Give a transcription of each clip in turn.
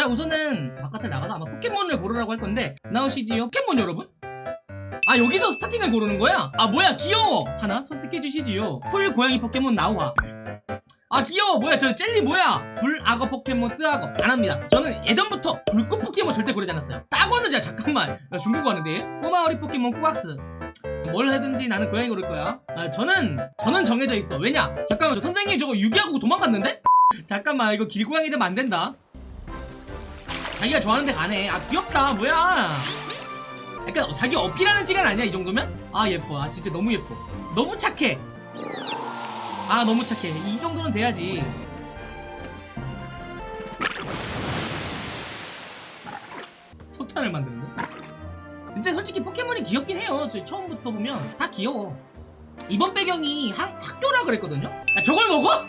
자 우선은 바깥에 나가서 아마 포켓몬을 고르라고 할 건데 나오시지요? 포켓몬 여러분? 아 여기서 starting을 고르는 거야? 아 뭐야 귀여워! 하나 선택해 주시지요. 풀 고양이 포켓몬 나오하 아 귀여워! 뭐야 저 젤리 뭐야? 불악어 포켓몬 뜨아거. 안합니다. 저는 예전부터 불꽃 포켓몬 절대 고르지 않았어요. 따거는 자 잠깐만. 나 중국어 하는데. 꼬마 오리 포켓몬 꾸악스. 뭘 하든지 나는 고양이 고를 거야. 아, 저는 저는 정해져 있어. 왜냐? 잠깐만 저 선생님 저거 유기하고 도망갔는데? 잠깐만 이거 길고양이 되면 안 된다 자기가 좋아하는 데 가네 아 귀엽다. 뭐야? 약간 자기 어필하는 시간 아니야 이 정도면? 아 예뻐. 아 진짜 너무 예뻐. 너무 착해. 아 너무 착해. 이 정도는 돼야지. 석탄을 만드는데? 근데 솔직히 포켓몬이 귀엽긴 해요. 저 처음부터 보면. 다 귀여워. 이번 배경이 학, 학교라 그랬거든요? 야 저걸 먹어?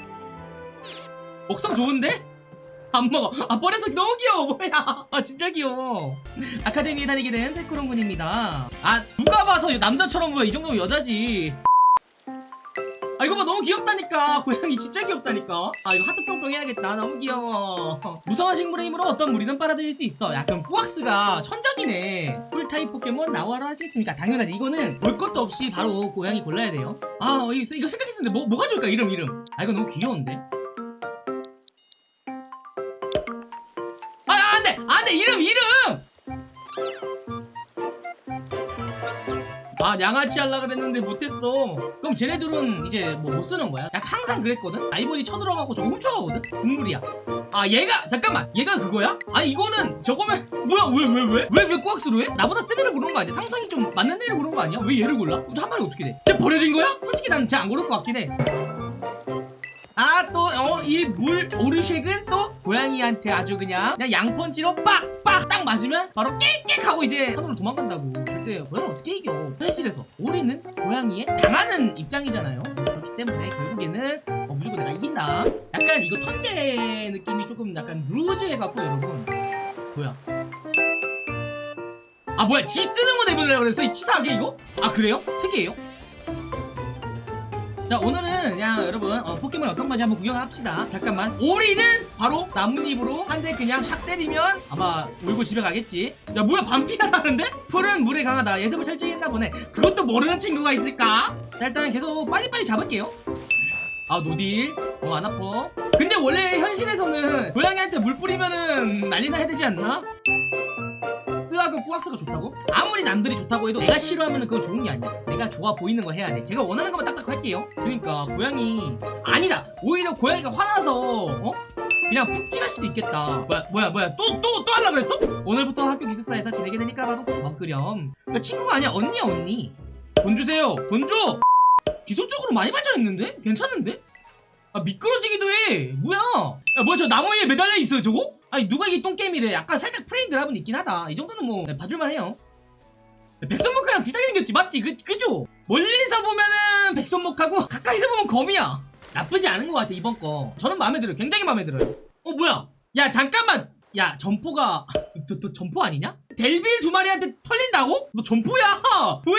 먹성 좋은데? 안 먹어. 아 버려서 너무 귀여워. 뭐야. 아 진짜 귀여워. 아카데미에 다니게 된 페코롱 군입니다. 아 누가 봐서 남자처럼 보여. 이 정도면 여자지. 아 이거 봐. 너무 귀엽다니까. 고양이 진짜 귀엽다니까. 아 이거 하트 뿅뿅 해야겠다. 너무 귀여워. 무성한 식물의 힘으로 어떤 무리든 빨아들일 수 있어. 약간 꾸악스가 천적이네. 풀타입 포켓몬 나오하로 하시겠습니까? 당연하지. 이거는 볼 것도 없이 바로 고양이 골라야 돼요. 아 이거, 이거 생각했었는데 뭐, 뭐가 좋을까? 이름 이름. 아 이거 너무 귀여운데 안돼 안돼 이름 이름 아 양아치 하려 그랬는데 못했어 그럼 쟤네들은 이제 뭐 못 쓰는 거야 약 항상 그랬거든 아이보리 쳐들어가고 저거 훔쳐가거든 국물이야 아 얘가 잠깐만 얘가 그거야? 아니 이거는 저거면 뭐야 왜 왜 왜? 왜왜 꾸악스로 해? 나보다 센 애를 고른 거 아니야? 상성이 좀 맞는 애를 고른 거 아니야? 왜 얘를 골라? 한 마리 어떻게 돼? 쟤 버려진 거야? 솔직히 난 쟤 안 고를 것 같긴 해 아 또 어 이 물 오르쉑은 또 고양이한테 아주 그냥 그냥 양펀치로 빡빡 딱 맞으면 바로 깨깨 하고 이제 하늘로 도망간다고. 그때 고양이 어떻게 이겨? 현실에서 우리는 고양이에 당하는 입장이잖아요. 그렇기 때문에 결국에는 어, 무조건 내가 이긴다. 약간 이거 턴제 느낌이 조금 약간 루즈해 갖고 여러분. 뭐야? 아 뭐야? 지 쓰는 거 내보내려고 그랬어 이 치사하게 이거? 아 그래요? 특이해요? 자 오늘은 그냥 여러분 어, 포켓몬 어떤 건지 한번 구경합시다. 잠깐만. 오리는 바로 나뭇잎으로 한 대 그냥 샥 때리면 아마 울고 집에 가겠지. 야 뭐야 반피가 나는데? 풀은 물에 강하다. 예습을 철저히 했나 보네. 그것도 모르는 친구가 있을까? 자 일단 계속 빨리빨리 잡을게요. 아 no deal. 어 안 아파. 근데 원래 현실에서는 고양이한테 물 뿌리면은 난리나 해야 되지 않나? 꾸왁스가 좋다고? 아무리 남들이 좋다고 해도 내가 싫어하면 그건 좋은 게 아니야. 내가 좋아 보이는 거 해야 돼. 제가 원하는 것만 딱딱 할게요. 그러니까 고양이 아니다. 오히려 고양이가 화나서 어? 그냥 푹 찌갈 수도 있겠다. 뭐야 뭐야 뭐야. 또 또 또 하려고 그랬어? 오늘부터 학교 기숙사에서 지내게 되니까 바로 고맙그렴. 그러니까 친구가 아니야. 언니야 언니. 돈 주세요. 돈줘. 기술적으로 많이 발전했는데? 괜찮은데? 아 미끄러지기도 해. 뭐야? 야 뭐야 저 나무 위에 매달려 있어요 저거? 아니 누가 이게 똥게임이래? 약간 살짝 프레임 드랍은 있긴 하다. 이 정도는 뭐 봐줄만 해요. 백선목하랑 비슷하게 생겼지. 맞지? 그, 그죠? 멀리서 보면은 백선목하고 가까이서 보면 거미야. 나쁘지 않은 것 같아 이번 거. 저는 마음에 들어요. 굉장히 마음에 들어요. 어 뭐야? 야 잠깐만. 야 점포가 너, 너 점포 아니냐? 델빌 두 마리한테 털린다고? 너 점포야? 뭐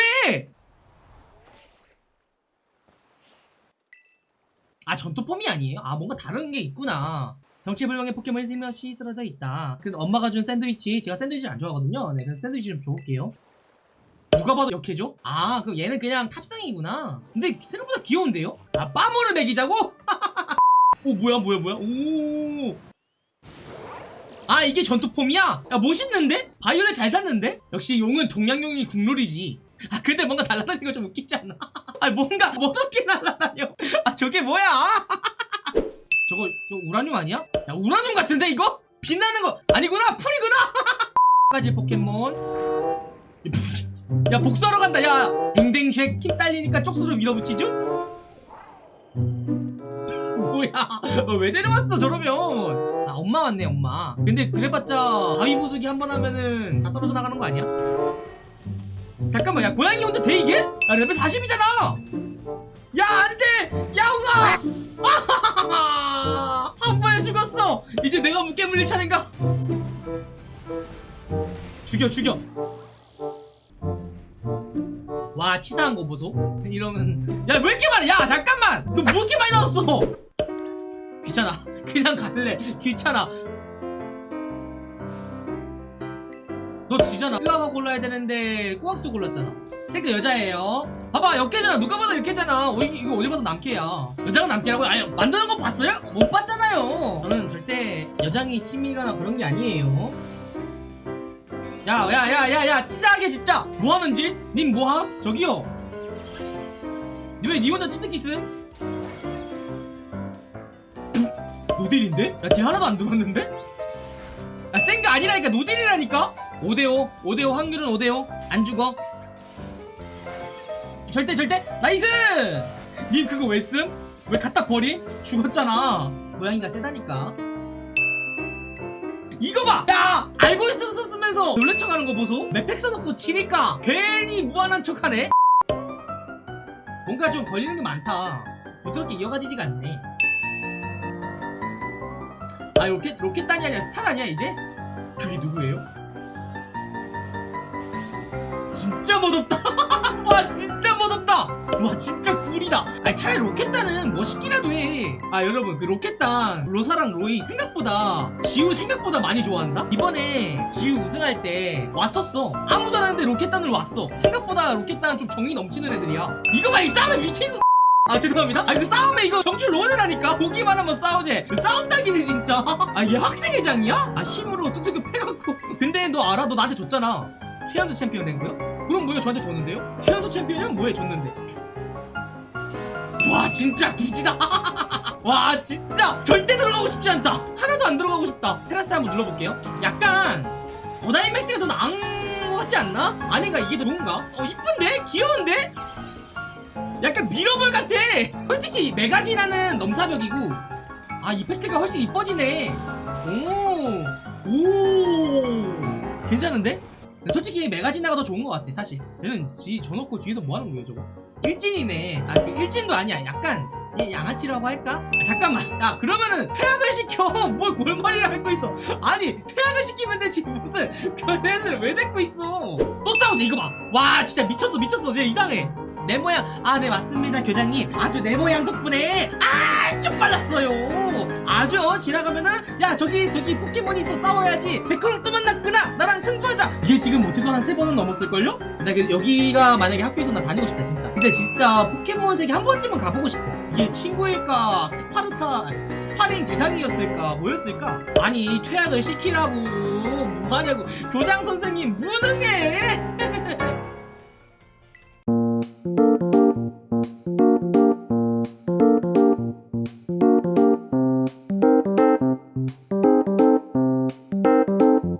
아 전투폼이 아니에요? 아 뭔가 다른 게 있구나 정체불명의 포켓몬이 생명없이 쓰러져 있다 그래서 엄마가 준 샌드위치 제가 샌드위치를 안 좋아하거든요 네 그래서 샌드위치 좀 줘볼게요 누가 봐도 역해줘? 아 그럼 얘는 그냥 탑승이구나 근데 생각보다 귀여운데요? 아 빠모를 먹이자고? 오 뭐야 뭐야 뭐야 오. 아 이게 전투폼이야? 야 멋있는데? 바이올렛 잘 샀는데? 역시 용은 동양용이 국룰이지 아 근데 뭔가 날아다니는 거 좀 웃기지 않나? 아 뭔가 어떻게 날아다녀. 아 저게 뭐야? 저거 저 우라늄 아니야? 야 우라늄 같은데 이거? 빛나는 거. 아니구나 풀이구나. 가지 포켓몬. 야 복수하러 간다. 야 댕댕쉑 힘 딸리니까 쪽수로 밀어붙이죠? 뭐야? 어, 왜 데려왔어 저러면? 아 엄마 왔네 엄마. 근데 그래봤자 가위 부수기 한 번 하면은 다 떨어져 나가는 거 아니야? 잠깐만 야 고양이 혼자 돼 이게? 야 레벨 40이잖아! 야 안돼! 야옹아 한 번에 죽었어! 이제 내가 무게 물릴 차례인가? 죽여 죽여. 와 치사한 거 보소. 이러면 야 왜 이렇게 많아? 야 잠깐만! 너 뭐 이렇게 많이 나왔어? 귀찮아. 그냥 갈래. 귀찮아 너 지잖아 으아가 골라야 되는데 꾸악수 골랐잖아 탱크 여자예요 봐봐 역캐잖아 누가 봐도 역캐잖아 어, 이- 이거 어디 봐도 남캐야 여자가 남캐라고? 아니 만드는 거 봤어요? 못 봤잖아요 저는 절대 여장이 찜이거나 그런 게 아니에요 야야야야야 치사하게 진짜 뭐하는지? 님 뭐함? 저기요 왜니 혼자 치트키스? 노딜인데? 나딜 하나도 안 들었는데? 아, 센 거 아니라니까 no deal이라니까? 5대5 5대5 확률은 5대5 안 죽어 절대 절대 nice 님 그거 왜 씀? 왜 갖다 버리? 죽었잖아 고양이가 세다니까 이거 봐! 야! 알고 있었으면서 놀란 척하는 거 보소? map hack 써놓고 치니까 괜히 무한한 척하네? 뭔가 좀 걸리는 게 많다 부드럽게 이어가지지가 않네 아 로켓 로켓 단이 아니라 스타단 아니야 이제? 그게 누구예요? 진짜 멋없다. 와 진짜 멋없다. 와 진짜 구리다. 아니 차라리 로켓단은 멋있기라도 해 아 여러분 그 로켓단 로사랑 로이 생각보다 지우 생각보다 많이 좋아한다? 이번에 지우 우승할 때 왔었어. 아무도 안 하는데 로켓단을 왔어. 생각보다 로켓단 좀 정이 넘치는 애들이야. 이거 봐 이 싸움에 미친 아 죄송합니다. 아니 그 싸움에 이거 정출 론이라니까 보기만 하면 싸우지. 그 싸움 딱이네 진짜. 아 얘 학생회장이야? 아 힘으로 뚜뚜기 패갖고. 근데 너 알아? 너 나한테 줬잖아. 최연소 챔피언 된 거요? 그럼 뭐야 저한테 줬는데요? 최연소 챔피언은 뭐에 줬는데. 와 진짜 굳이다. 와 진짜. 절대 들어가고 싶지 않다. 하나도 안 들어가고 싶다. 테라스 한번 눌러볼게요. 약간 고다이맥스가 더 나은 것 같지 않나? 아닌가? 이게 더 좋은가? 어 이쁜데? 귀여운데? 약간 미러볼 같아. 솔직히 메가지라는 넘사벽이고. 아 이펙트가 훨씬 이뻐지네. 오오. 괜찮은데? 솔직히 메가지나가 더 좋은 것 같아 사실. 얘는 지 줘놓고 뒤에서 뭐하는 거예요 저거? 일진이네. 아그 일진도 아니야. 약간 얘 양아치라고 할까? 아, 잠깐만. 야 그러면은 퇴학을 시켜. 뭘 골머리를 앓고 있어. 아니 퇴학을 시키면 되지 무슨. 걔네들 왜 데리고 있어? 또 싸우지 이거 봐와 진짜 미쳤어 미쳤어. 쟤 이상해 네모 양. 아 네 맞습니다 교장님. 아주 네모 양 덕분에 아쭉 빨랐어요. 아주 지나가면은 야 저기 저기 포켓몬이 있어. 싸워야지. 백호랑 또 만났구나. 나랑 승부하자. 이게 지금 어떻게 한 세 번은 넘었을걸요? 나 그- 여기가 만약에 학교에서 나 다니고 싶다 진짜. 근데 진짜 포켓몬 세계 한 번쯤은 가보고 싶어. 이게 친구일까 스파르타 스파링 대상이었을까 뭐였을까? 아니 퇴학을 시키라고 뭐하냐고. 교장 선생님 무능해